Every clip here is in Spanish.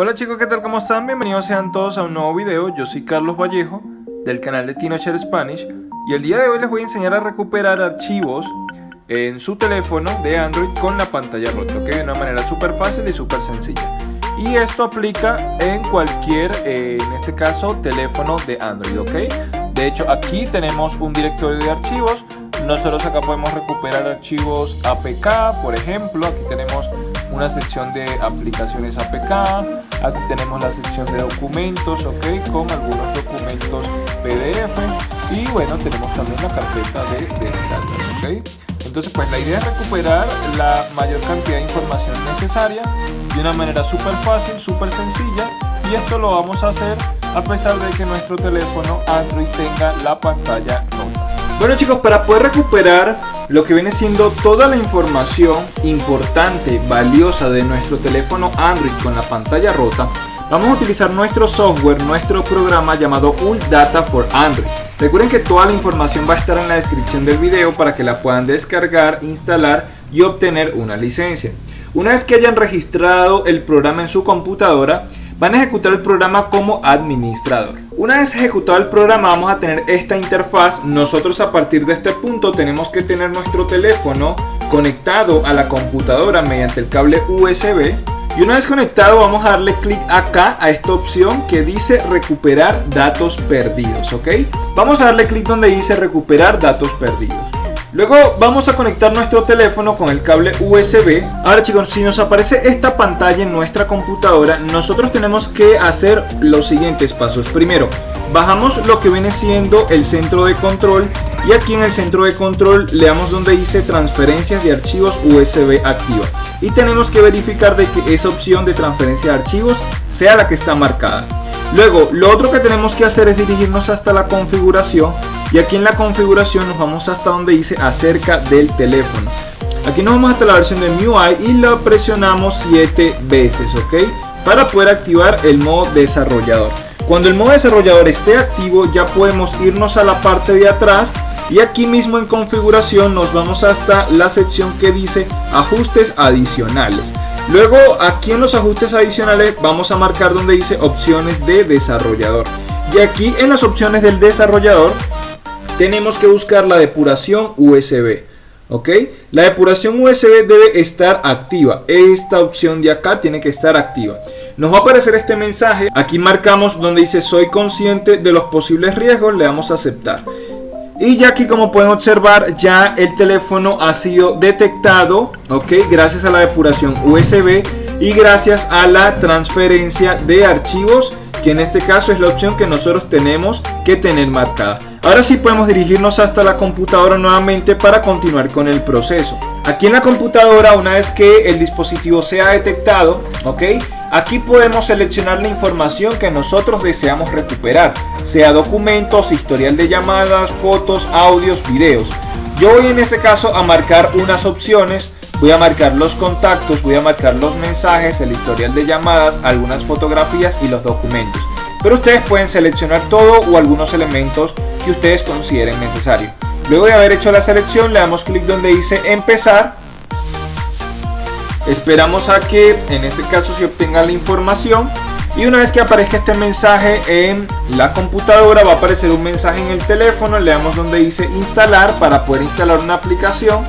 Hola chicos, ¿qué tal? ¿Cómo están? Bienvenidos sean todos a un nuevo video. Yo soy Carlos Vallejo del canal de TinoShare Spanish y el día de hoy les voy a enseñar a recuperar archivos en su teléfono de Android con la pantalla rota, ¿ok? De una manera súper fácil y súper sencilla. Y esto aplica en cualquier, eh, en este caso, teléfono de Android, ¿ok? De hecho, aquí tenemos un directorio de archivos. Nosotros acá podemos recuperar archivos APK, por ejemplo. Aquí tenemos una sección de aplicaciones APK, aquí tenemos la sección de documentos, ok, con algunos documentos PDF y bueno, tenemos también la carpeta de descargas, ok. Entonces pues la idea es recuperar la mayor cantidad de información necesaria de una manera súper fácil, súper sencilla y esto lo vamos a hacer a pesar de que nuestro teléfono Android tenga la pantalla rota. Bueno chicos, para poder recuperar lo que viene siendo toda la información importante, valiosa de nuestro teléfono Android con la pantalla rota, vamos a utilizar nuestro software, nuestro programa llamado Data for Android. Recuerden que toda la información va a estar en la descripción del video para que la puedan descargar, instalar y obtener una licencia. Una vez que hayan registrado el programa en su computadora, van a ejecutar el programa como administrador. Una vez ejecutado el programa vamos a tener esta interfaz. Nosotros a partir de este punto tenemos que tener nuestro teléfono conectado a la computadora mediante el cable USB. Y una vez conectado vamos a darle clic acá a esta opción que dice recuperar datos perdidos, ¿ok? Vamos a darle clic donde dice recuperar datos perdidos. Luego vamos a conectar nuestro teléfono con el cable USB. Ahora chicos, si nos aparece esta pantalla en nuestra computadora, nosotros tenemos que hacer los siguientes pasos. Primero, bajamos lo que viene siendo el centro de control y aquí en el centro de control le damos donde dice transferencias de archivos USB activa. Y tenemos que verificar de que esa opción de transferencia de archivos sea la que está marcada. Luego, lo otro que tenemos que hacer es dirigirnos hasta la configuración y aquí en la configuración nos vamos hasta donde dice acerca del teléfono. Aquí nos vamos hasta la versión de MIUI y la presionamos 7 veces, ¿ok? Para poder activar el modo desarrollador. Cuando el modo desarrollador esté activo ya podemos irnos a la parte de atrás y aquí mismo en configuración nos vamos hasta la sección que dice ajustes adicionales. Luego aquí en los ajustes adicionales vamos a marcar donde dice opciones de desarrollador. Y aquí en las opciones del desarrollador tenemos que buscar la depuración USB. ¿Ok? La depuración USB debe estar activa. Esta opción de acá tiene que estar activa. Nos va a aparecer este mensaje. Aquí marcamos donde dice soy consciente de los posibles riesgos. Le damos a aceptar. Y ya aquí como pueden observar ya el teléfono ha sido detectado, ok, gracias a la depuración USB y gracias a la transferencia de archivos, que en este caso es la opción que nosotros tenemos que tener marcada. Ahora sí podemos dirigirnos hasta la computadora nuevamente para continuar con el proceso. Aquí en la computadora, una vez que el dispositivo sea detectado, ok, Aquí podemos seleccionar la información que nosotros deseamos recuperar, sea documentos, historial de llamadas, fotos, audios, videos. Yo voy en este caso a marcar unas opciones, voy a marcar los contactos, voy a marcar los mensajes, el historial de llamadas, algunas fotografías y los documentos. Pero ustedes pueden seleccionar todo o algunos elementos que ustedes consideren necesario. Luego de haber hecho la selección le damos clic donde dice empezar Esperamos a que en este caso se obtenga la información y una vez que aparezca este mensaje en la computadora va a aparecer un mensaje en el teléfono, le damos donde dice instalar para poder instalar una aplicación.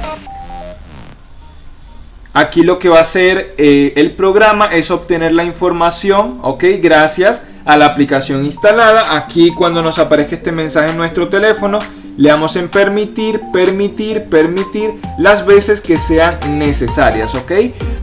Aquí lo que va a hacer eh, el programa es obtener la información, ok, gracias a la aplicación instalada. Aquí cuando nos aparezca este mensaje en nuestro teléfono le damos en permitir, permitir, permitir las veces que sean necesarias, ¿ok?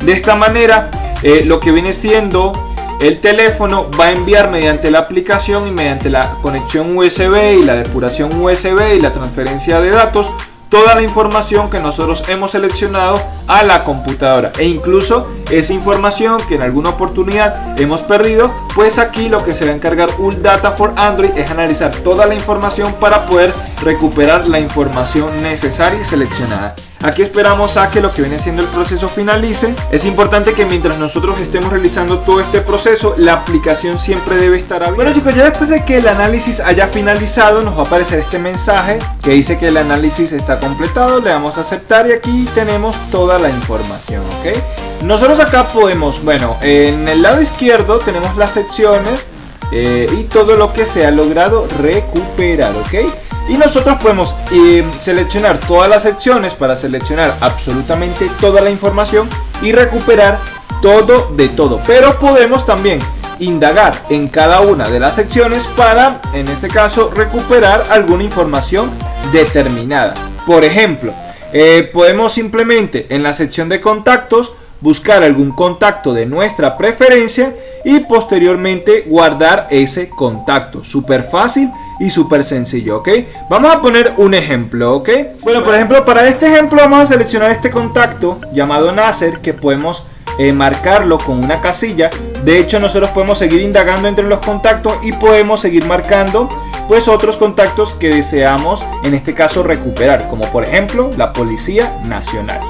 De esta manera, eh, lo que viene siendo el teléfono va a enviar mediante la aplicación y mediante la conexión USB y la depuración USB y la transferencia de datos toda la información que nosotros hemos seleccionado a la computadora. E incluso esa información que en alguna oportunidad hemos perdido pues aquí lo que se va a encargar Data for Android es analizar toda la información para poder recuperar la información necesaria y seleccionada Aquí esperamos a que lo que viene siendo el proceso finalice. Es importante que mientras nosotros estemos realizando todo este proceso, la aplicación siempre debe estar abierta. Bueno chicos, ya después de que el análisis haya finalizado, nos va a aparecer este mensaje que dice que el análisis está completado. Le damos a aceptar y aquí tenemos toda la información, ¿ok? Nosotros acá podemos, bueno, en el lado izquierdo tenemos las secciones eh, y todo lo que se ha logrado recuperar, ¿ok? Y nosotros podemos eh, seleccionar todas las secciones para seleccionar absolutamente toda la información y recuperar todo de todo. Pero podemos también indagar en cada una de las secciones para, en este caso, recuperar alguna información determinada. Por ejemplo, eh, podemos simplemente en la sección de contactos buscar algún contacto de nuestra preferencia y posteriormente guardar ese contacto. Súper fácil y súper sencillo, ¿ok? Vamos a poner un ejemplo, ¿ok? Bueno, por ejemplo, para este ejemplo vamos a seleccionar este contacto llamado Nasser que podemos eh, marcarlo con una casilla. De hecho, nosotros podemos seguir indagando entre los contactos y podemos seguir marcando pues otros contactos que deseamos en este caso recuperar, como por ejemplo la Policía Nacional.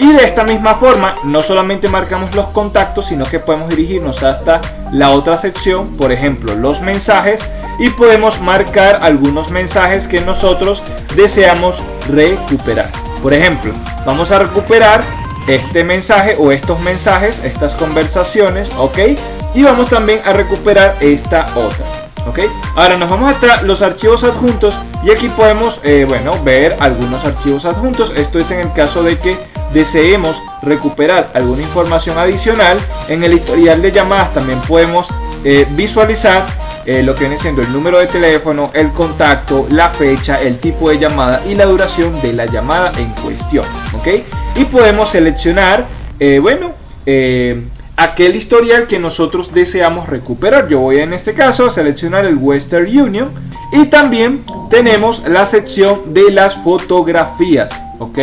Y de esta misma forma, no solamente marcamos los contactos, sino que podemos dirigirnos hasta la otra sección, por ejemplo, los mensajes, y podemos marcar algunos mensajes que nosotros deseamos recuperar. Por ejemplo, vamos a recuperar este mensaje o estos mensajes, estas conversaciones, ¿ok? Y vamos también a recuperar esta otra. ¿Ok? Ahora nos vamos a los archivos adjuntos y aquí podemos, eh, bueno, ver algunos archivos adjuntos. Esto es en el caso de que deseemos recuperar alguna información adicional, en el historial de llamadas también podemos eh, visualizar eh, lo que viene siendo el número de teléfono, el contacto, la fecha, el tipo de llamada y la duración de la llamada en cuestión. ¿ok? Y podemos seleccionar, bueno, aquel historial que nosotros deseamos recuperar. Yo voy en este caso a seleccionar el Western Union y también tenemos la sección de las fotografías. ¿ok?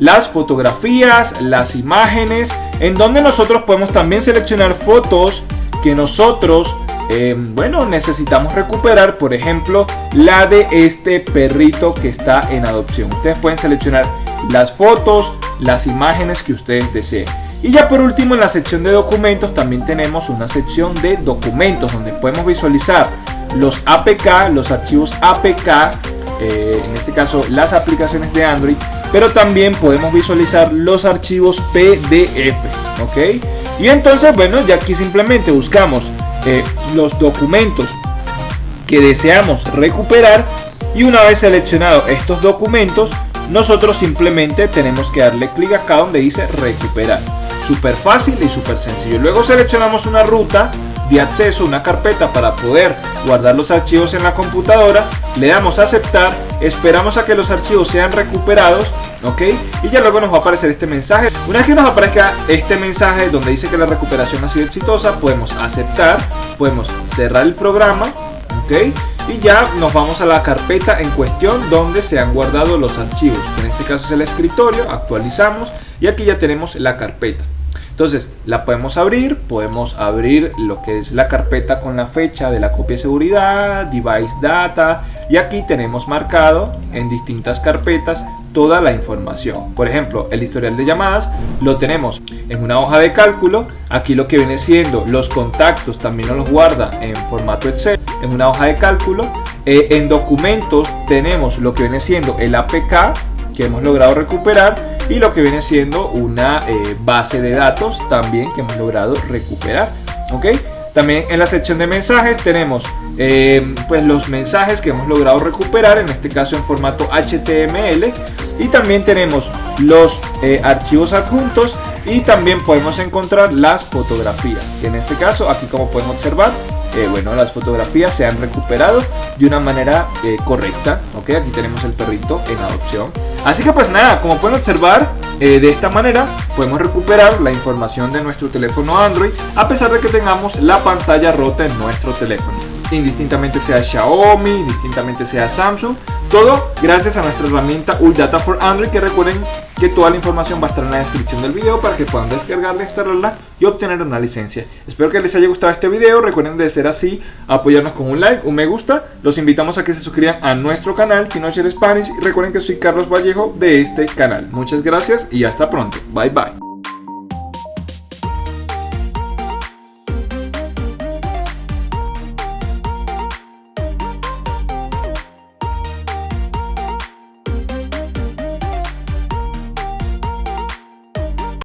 las fotografías, las imágenes, en donde nosotros podemos también seleccionar fotos que nosotros, eh, bueno, necesitamos recuperar, por ejemplo, la de este perrito que está en adopción. Ustedes pueden seleccionar las fotos, las imágenes que ustedes deseen. Y ya por último en la sección de documentos también tenemos una sección de documentos donde podemos visualizar los APK, los archivos APK, eh, en este caso las aplicaciones de Android pero también podemos visualizar los archivos PDF, ¿ok? Y entonces, bueno, ya aquí simplemente buscamos eh, los documentos que deseamos recuperar y una vez seleccionado estos documentos, nosotros simplemente tenemos que darle clic acá donde dice recuperar. Súper fácil y súper sencillo. Luego seleccionamos una ruta de acceso, una carpeta para poder guardar los archivos en la computadora, le damos a aceptar, esperamos a que los archivos sean recuperados, ok, y ya luego nos va a aparecer este mensaje. Una vez que nos aparezca este mensaje donde dice que la recuperación ha sido exitosa, podemos aceptar, podemos cerrar el programa, ok, y ya nos vamos a la carpeta en cuestión donde se han guardado los archivos, en este caso es el escritorio, actualizamos y aquí ya tenemos la carpeta. Entonces la podemos abrir, podemos abrir lo que es la carpeta con la fecha de la copia de seguridad, device data y aquí tenemos marcado en distintas carpetas toda la información. Por ejemplo, el historial de llamadas lo tenemos en una hoja de cálculo. Aquí lo que viene siendo los contactos también nos los guarda en formato Excel, en una hoja de cálculo. Eh, en documentos tenemos lo que viene siendo el APK que hemos logrado recuperar y lo que viene siendo una eh, base de datos también que hemos logrado recuperar. ¿ok? También en la sección de mensajes tenemos eh, pues los mensajes que hemos logrado recuperar, en este caso en formato HTML. Y también tenemos los eh, archivos adjuntos y también podemos encontrar las fotografías. en este caso, aquí como pueden observar, bueno, las fotografías se han recuperado de una manera correcta. ¿ok? Aquí tenemos el perrito en adopción. Así que pues nada, como pueden observar, eh, de esta manera podemos recuperar la información de nuestro teléfono Android a pesar de que tengamos la pantalla rota en nuestro teléfono. Indistintamente sea Xiaomi, indistintamente sea Samsung. Todo gracias a nuestra herramienta UlData for Android que recuerden que toda la información va a estar en la descripción del video para que puedan descargarla, instalarla y obtener una licencia. Espero que les haya gustado este video, recuerden de ser así, apoyarnos con un like, un me gusta, los invitamos a que se suscriban a nuestro canal Tinocher Spanish y recuerden que soy Carlos Vallejo de este canal. Muchas gracias y hasta pronto, bye bye.